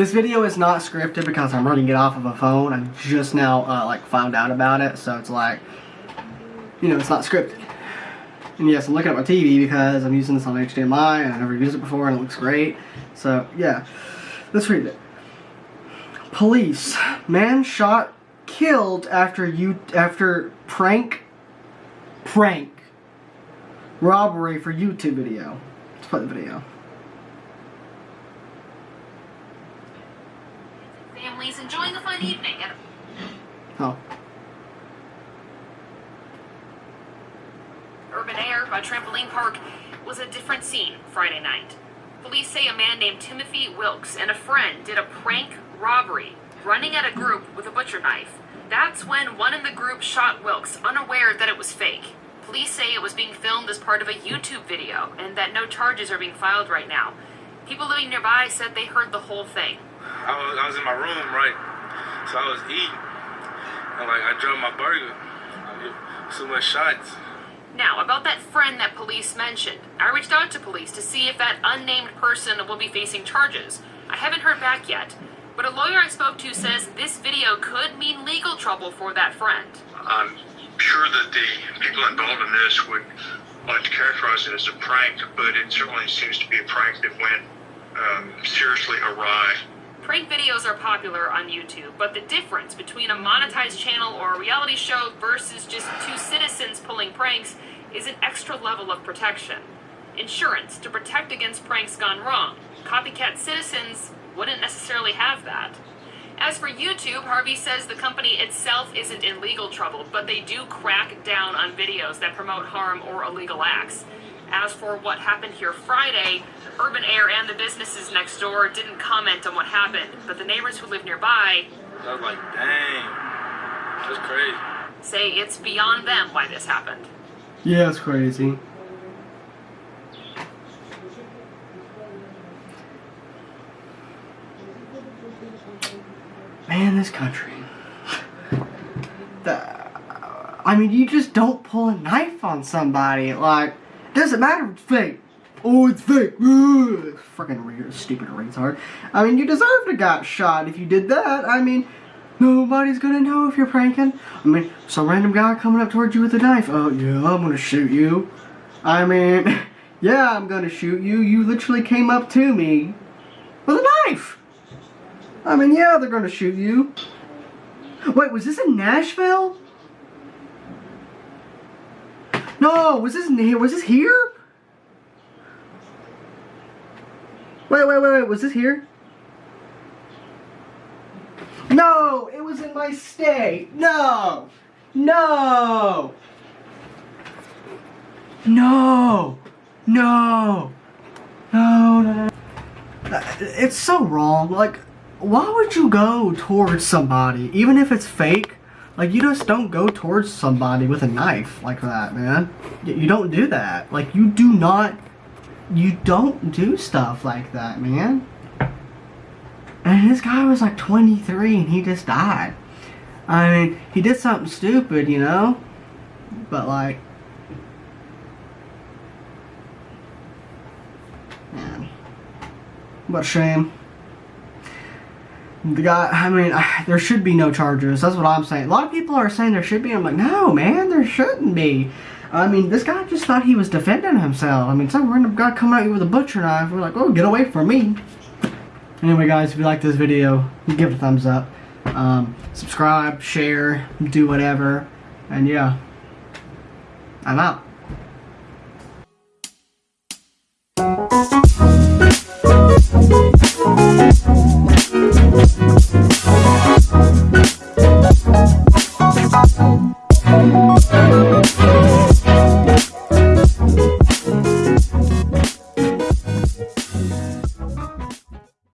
This video is not scripted because I'm running it off of a phone. I just now uh, like found out about it, so it's like, you know, it's not scripted. And yes, I'm looking at my TV because I'm using this on HDMI and I never used it before and it looks great. So yeah, let's read it. Police, man shot, killed after you after prank, prank, robbery for YouTube video. Let's play the video. Enjoying a fun evening at Oh. Urban Air, by trampoline park, was a different scene Friday night. Police say a man named Timothy Wilks and a friend did a prank robbery, running at a group with a butcher knife. That's when one in the group shot Wilks, unaware that it was fake. Police say it was being filmed as part of a YouTube video and that no charges are being filed right now. People living nearby said they heard the whole thing. I was, I was in my room, right? So I was eating. And like I dropped my burger. So much shots. Now, about that friend that police mentioned, I reached out to police to see if that unnamed person will be facing charges. I haven't heard back yet, but a lawyer I spoke to says this video could mean legal trouble for that friend. I'm sure that the people involved in this would like to characterize it as a prank, but it certainly seems to be a prank that went um, seriously awry. Prank videos are popular on YouTube, but the difference between a monetized channel or a reality show versus just two citizens pulling pranks is an extra level of protection. Insurance to protect against pranks gone wrong. Copycat citizens wouldn't necessarily have that. As for YouTube, Harvey says the company itself isn't in legal trouble, but they do crack down on videos that promote harm or illegal acts. As for what happened here Friday, Urban Air and the businesses next door didn't comment on what happened, but the neighbors who live nearby I was like, dang. That's crazy. say it's beyond them why this happened. Yeah, it's crazy. Man, this country. The, I mean, you just don't pull a knife on somebody. Like, doesn't matter it's fake. Oh, it's fake. Ugh. Freaking stupid retard. I mean, you deserve to got shot if you did that. I mean, nobody's gonna know if you're pranking. I mean, some random guy coming up towards you with a knife. Oh, yeah, I'm gonna shoot you. I mean, yeah, I'm gonna shoot you. You literally came up to me with a knife. I mean, yeah, they're gonna shoot you. Wait, was this in Nashville? No, was this here? Was this here? Wait, wait, wait, wait. Was this here? No, it was in my state. No, no, no, no, no, no, It's so wrong. Like, why would you go towards somebody, even if it's fake? Like, you just don't go towards somebody with a knife like that, man. You don't do that. Like, you do not. You don't do stuff like that, man. And this guy was like 23 and he just died. I mean, he did something stupid, you know? But, like. Man. What a shame. The guy, I mean, I, there should be no charges. That's what I'm saying. A lot of people are saying there should be. I'm like, no, man, there shouldn't be. I mean, this guy just thought he was defending himself. I mean, some random guy coming at you with a butcher knife. We're like, oh, get away from me. Anyway, guys, if you like this video, give it a thumbs up. Um, subscribe, share, do whatever. And yeah, I'm out.